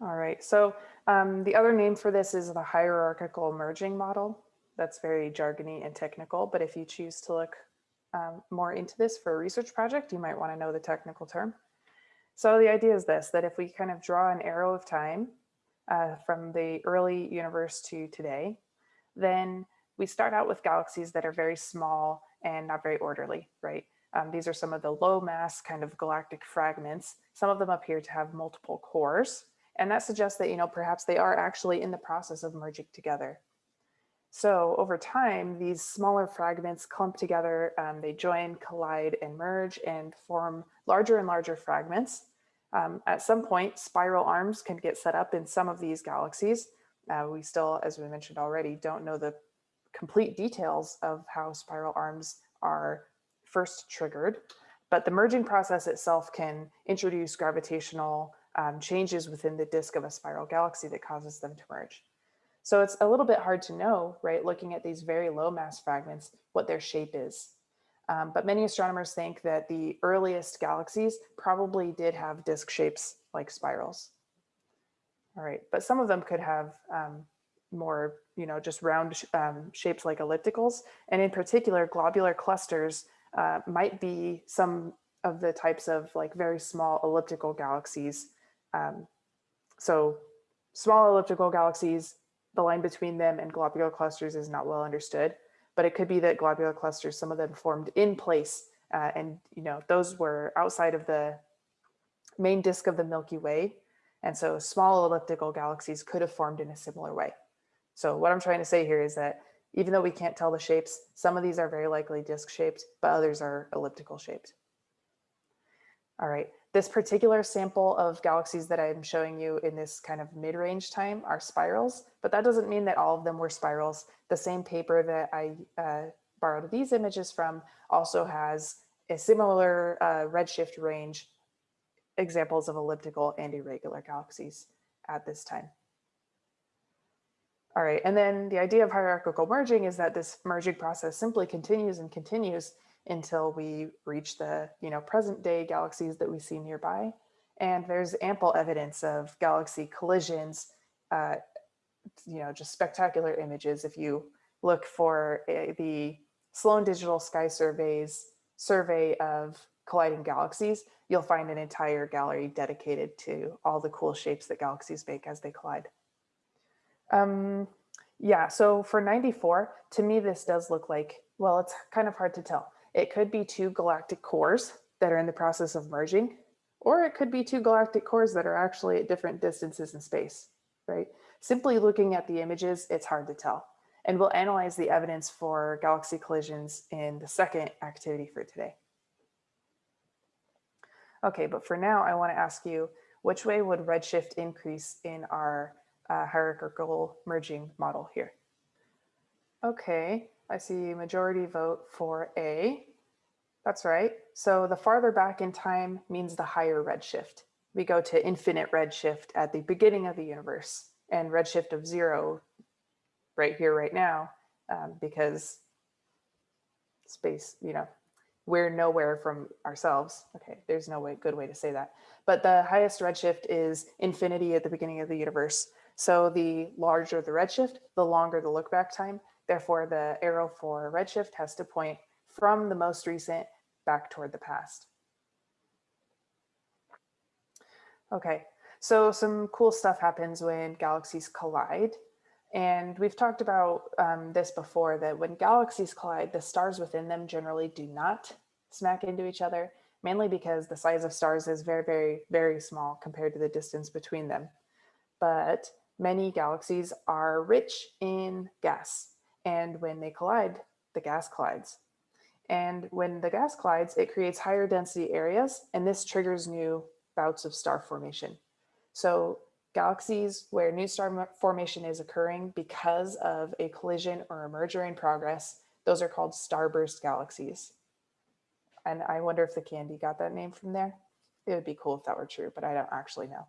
All right, so um, the other name for this is the hierarchical merging model. That's very jargony and technical, but if you choose to look um, more into this for a research project, you might want to know the technical term. So the idea is this, that if we kind of draw an arrow of time uh, from the early universe to today, then we start out with galaxies that are very small and not very orderly, right? Um, these are some of the low mass kind of galactic fragments. Some of them appear to have multiple cores, and that suggests that, you know, perhaps they are actually in the process of merging together. So over time, these smaller fragments clump together, um, they join, collide, and merge and form larger and larger fragments. Um, at some point, spiral arms can get set up in some of these galaxies. Uh, we still, as we mentioned already, don't know the complete details of how spiral arms are first triggered, but the merging process itself can introduce gravitational um, changes within the disk of a spiral galaxy that causes them to merge. So it's a little bit hard to know, right, looking at these very low mass fragments, what their shape is. Um, but many astronomers think that the earliest galaxies probably did have disk shapes like spirals. All right, but some of them could have um, more, you know, just round um, shapes like ellipticals. And in particular, globular clusters uh, might be some of the types of like very small elliptical galaxies um, so small elliptical galaxies, the line between them and globular clusters is not well understood, but it could be that globular clusters, some of them formed in place uh, and you know those were outside of the main disk of the Milky Way. And so small elliptical galaxies could have formed in a similar way. So what I'm trying to say here is that even though we can't tell the shapes, some of these are very likely disk shaped, but others are elliptical shaped. All right, this particular sample of galaxies that I'm showing you in this kind of mid-range time are spirals, but that doesn't mean that all of them were spirals. The same paper that I uh, borrowed these images from also has a similar uh, redshift range examples of elliptical and irregular galaxies at this time. All right, and then the idea of hierarchical merging is that this merging process simply continues and continues until we reach the you know present day galaxies that we see nearby. And there's ample evidence of galaxy collisions, uh, you know, just spectacular images. If you look for a, the Sloan Digital Sky Survey's survey of colliding galaxies, you'll find an entire gallery dedicated to all the cool shapes that galaxies make as they collide. Um, yeah, so for 94, to me, this does look like, well, it's kind of hard to tell. It could be two galactic cores that are in the process of merging, or it could be two galactic cores that are actually at different distances in space, right? Simply looking at the images, it's hard to tell. And we'll analyze the evidence for galaxy collisions in the second activity for today. Okay, but for now, I wanna ask you, which way would redshift increase in our uh, hierarchical merging model here? Okay, I see majority vote for A. That's right. So the farther back in time means the higher redshift. We go to infinite redshift at the beginning of the universe and redshift of zero right here, right now, um, because space, you know, we're nowhere from ourselves. Okay, there's no way, good way to say that. But the highest redshift is infinity at the beginning of the universe. So the larger the redshift, the longer the look back time. Therefore, the arrow for redshift has to point from the most recent back toward the past. Okay, so some cool stuff happens when galaxies collide. And we've talked about um, this before, that when galaxies collide, the stars within them generally do not smack into each other, mainly because the size of stars is very, very, very small compared to the distance between them. But many galaxies are rich in gas. And when they collide, the gas collides. And when the gas collides, it creates higher density areas, and this triggers new bouts of star formation. So galaxies where new star formation is occurring because of a collision or a merger in progress, those are called starburst galaxies. And I wonder if the candy got that name from there. It would be cool if that were true, but I don't actually know.